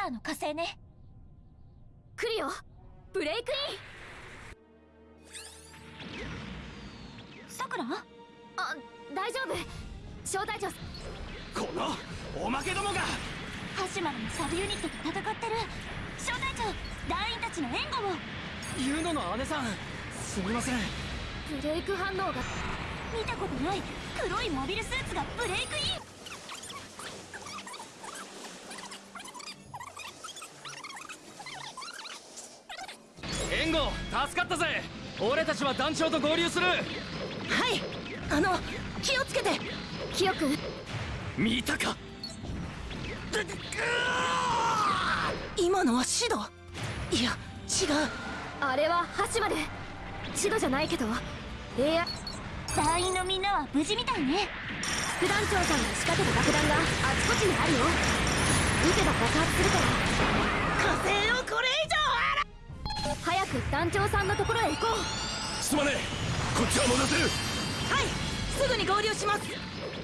ターの火星ね。来るよ。ブレイクイン。さくら？あ大丈夫。招待状。このおまけどもが。ハシマルのサブユニットと戦ってる。招待長団員たちの援護を。ユノの姉さんすみません。ブレイク反応が。見たことない黒いモビルスーツがブレイクイン援護助かったぜ。俺たちは団長と合流する。はい。あの気をつけて。キヨ君見たか。今のはシド？いや違う。あれは橋まで。シドじゃないけど。AI 団員のみんなは無事みたいね。副団長さんが仕掛けた爆弾があちこちにあるよ。撃てば爆発するから。火星をこれ以上！早く団長さんのところへ行こう。すまねえ。こっちは戻せる。はい。すぐに合流します。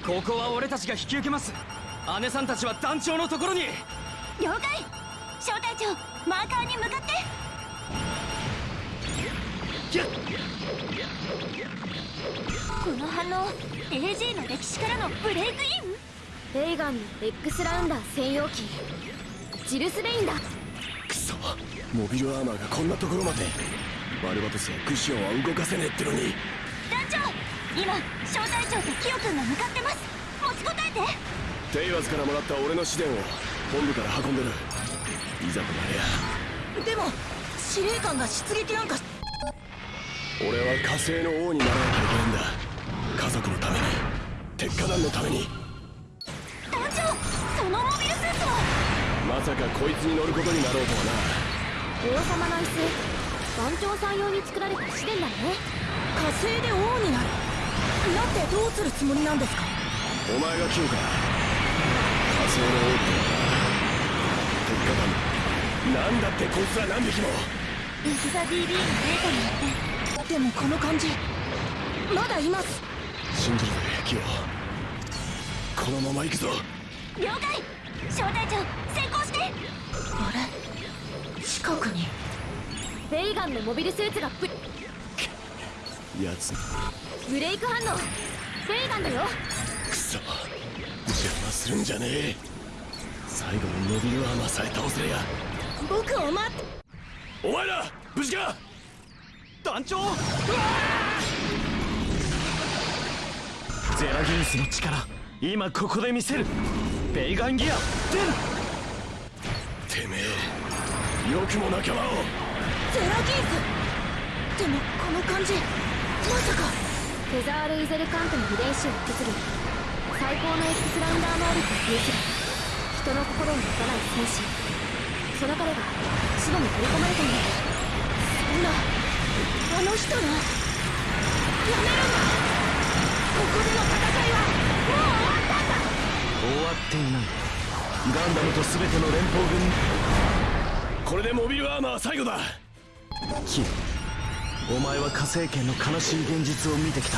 ここは俺たちが引き受けます。姉さんたちは団長のところに。了解。招待長マーカーに向かって。この反応 AG の歴史からのブレイクイン？レイガンの X ラウンダー専用機。ジルス・レインだくそモビルアーマーがこんなところまで。バルバトスやクシオンは動かせねえってのに。団長今招待長とキヨ君が向かってます。持ちこたえて。テイワズからもらった俺の試練を本部から運んでる。いざとなりゃ。でも司令官が出撃なんか。し俺は火星の王にならなきゃいけないんだ。家族のために。鉄火団のためにまさかこいつに乗ることになろうとは王様の椅子団長さん用に作られた試練だね。火星で王になる。なってどうするつもりなんですか？なお前が聞うか火星の王って。鉄火団なんだってこいつら何匹も。エグザ DB のデータによって。でもこの感じ。まだいます。信じるぜキヨ。このまま行くぞ。了解。招待長あれ？近くにレイガンのモビルスーツがブ奴ブレイク反応レイガンだよクソ邪魔するんじゃねえ最後に伸びるアーマーさえ倒せりゃ僕を待っお前ら無事か団長ゼラギンスの力今ここで見せるベイガンギア出るてめえよくも仲間をゼラギースでもこの感じまさかフェザール・イゼルカントの遺伝子を引き継ぎ最高の X ランダー能力を有する人の心を持たない戦士。その彼が死後に取り込まれたんだそんなあの人のやめるんだここでの戦いはもう終わったんだ終わっていない。ガンダムと全ての連邦軍これでモビルアーマー最後だ。キヨお前は火星圏の悲しい現実を見てきた。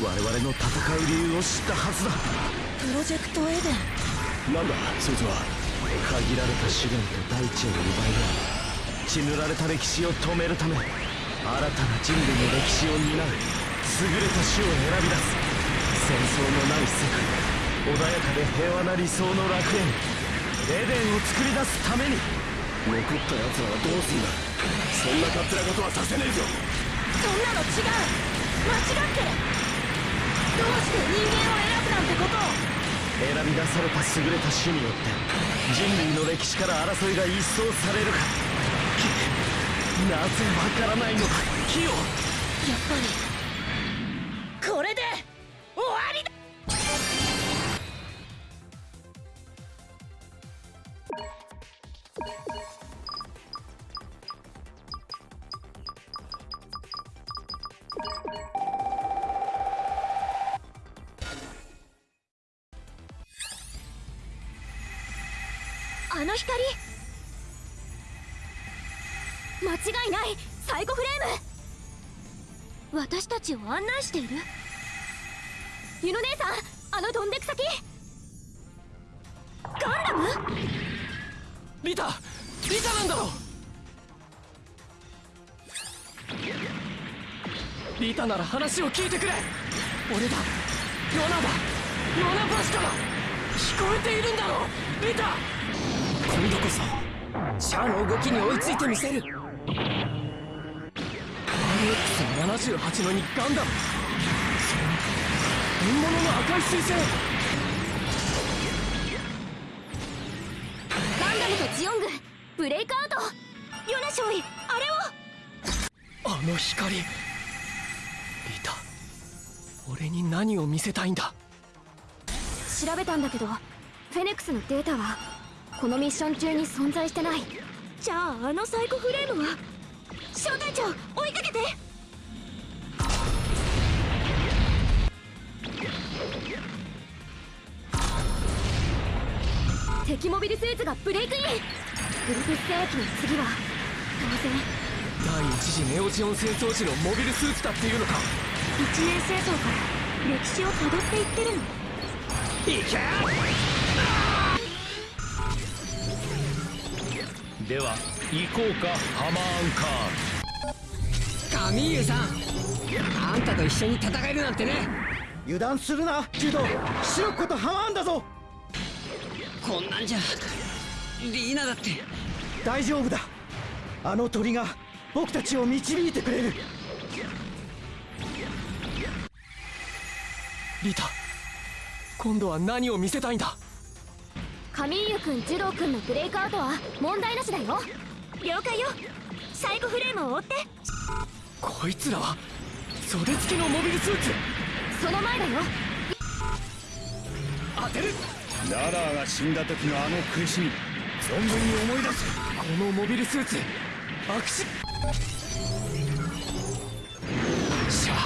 我々の戦う理由を知ったはずだ。プロジェクトエデン。なんだそいつは？限られた資源と大地を奪い合い血塗られた歴史を止めるため新たな人類の歴史を担う優れた種を選び出す。戦争のない世界穏やかで平和な理想の楽園。エデンを作り出すために。残った奴らはどうすんだ？そんな勝手なことはさせねえぞ。そんなの違う。間違ってる。どうして人間を選ぶなんてことを。選び出された優れた種によって人類の歴史から争いが一掃されるか。なぜわからないのか。キヨやっぱりあの光。間違いない。サイコフレーム。私たちを案内している。ユノ姉さんあの飛んでく先。ガンダム？リタリタなんだろリタなら話を聞いてくれ。俺だ。ヨナだ。ヨナバシカだ聞こえているんだろリタ。今度こそシャアの動きに追いついてみせる。RX78 のにガンダム本物の赤い彗星。ジオングブレイクアウトヨナ少尉あれをあの光。リタ俺に何を見せたいんだ調べたんだけどフェネクスのデータはこのミッション中に存在してないじゃああのサイコフレームは小隊長追いかけて敵モビルスーツがブレイクイン。グルプス戦役の次は当然第一次ネオジオン戦争時のモビルスーツだっていうのか。一年戦争から。歴史をたどっていってるのいけでは行こうかハマーンカカミーユさん。あんたと一緒に戦えるなんてね。油断するなジュド。白子とハマーンだぞ。こんなんじゃリーナだって。大丈夫だ。あの鳥が僕たちを導いてくれる。リタ今度は何を見せたいんだ？カミーユ君ジュドー君のブレイクアウトは問題なしだよ。了解よ。サイコフレームを追って。こいつらは袖付きのモビルスーツ。その前だよ。当てるララーが死んだ時のあの苦しみ存分に思い出せ。このモビルスーツアクシシャア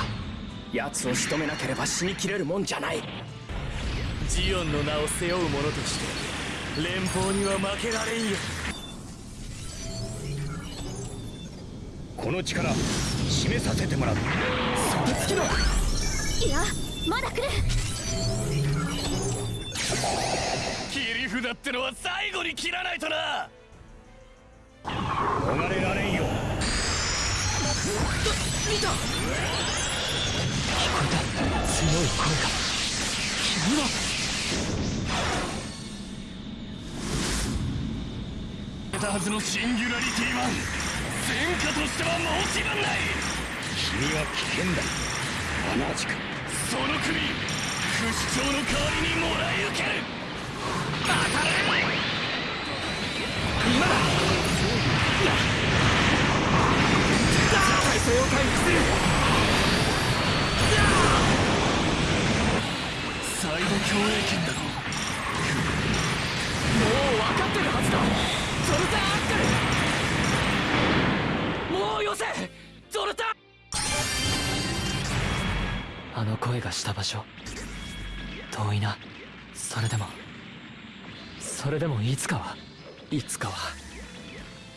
奴を仕留めなければ死にきれるもんじゃない。ジオンの名を背負う者として連邦には負けられんよ。この力示させてもらう。袖付きのいやまだ来る切り札ってのは最後に切らないとな。逃れられんよ。見た。聞こえた。強い声が。君は。得たはずのシンギュラリティは戦果としては申し分ない。君は危険だ。同じく。その首不死鳥の代わりにもらい受ける当たれ今だ体勢を回復するサイド共栄圏だろもう分かってるはずだ。ゾルタアックルもうよせゾルタあの声がした場所。遠いな。それでも。それでもいつかは。いつかは。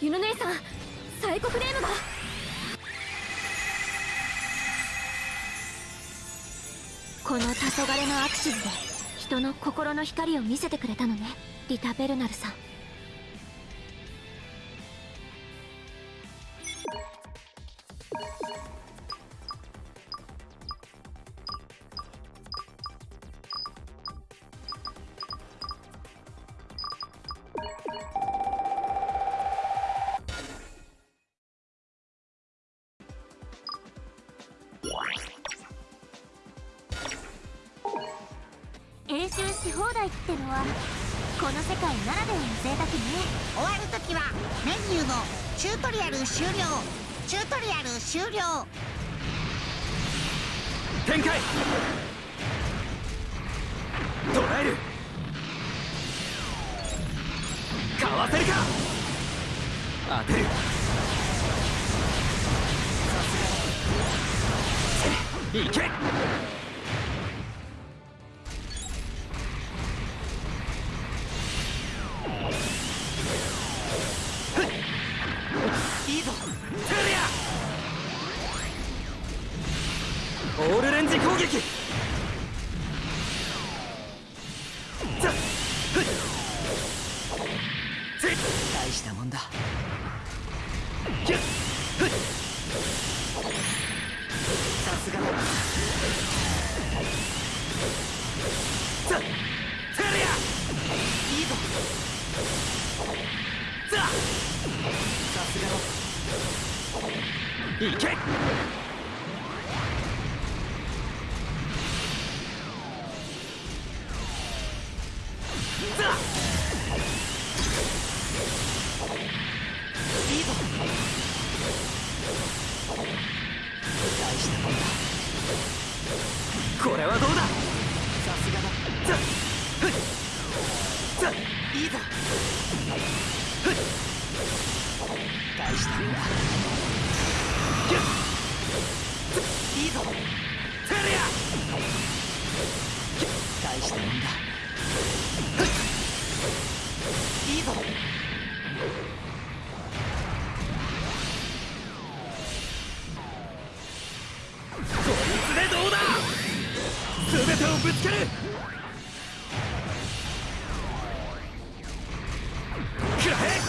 ユヌ姉さんサイコフレームが。この黄昏のアクシズで人の心の光を見せてくれたのねリタ・ベルナルさん。し放題ってのはこの世界ならではの贅沢ね。終わるときはメニューのチュートリアル終了。チュートリアル終了。展開。捉える。かわせるか。当てる。いけ時攻撃。大したもんだ。さすがだいいぞ。さすがいけ。これは全てをぶつける。くらえ。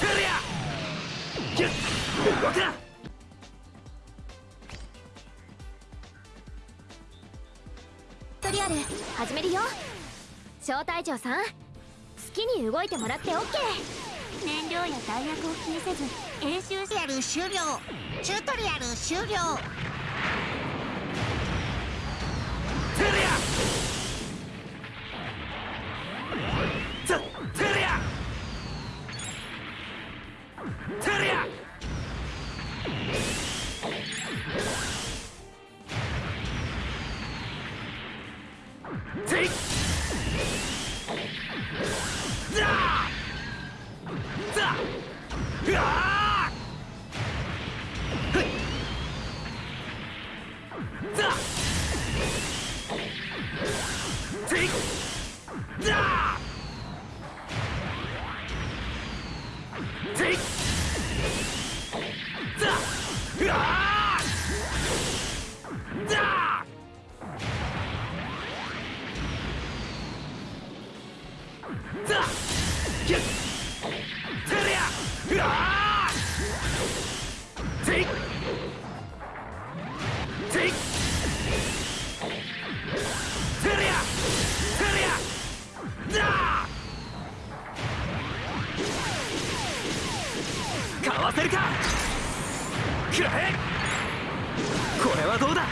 テリアギュッ。動くなトリアル始めるよ。招待状さん。好きに動いてもらって OK 燃料や弾薬を気にせず演習しチュートリアル終了。チュートリアル終了テかわせるか。くらえ。これはどうだ。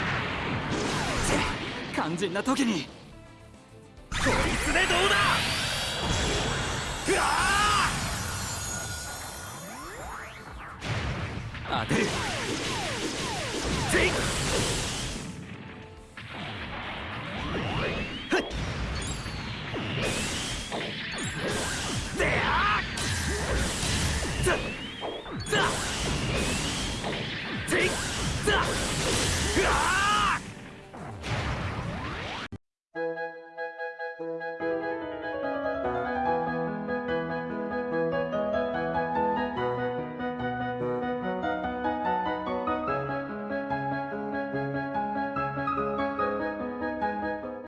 肝心な時に。こいつでどうだ。うわ当てる。ーテイ